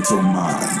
mental mind.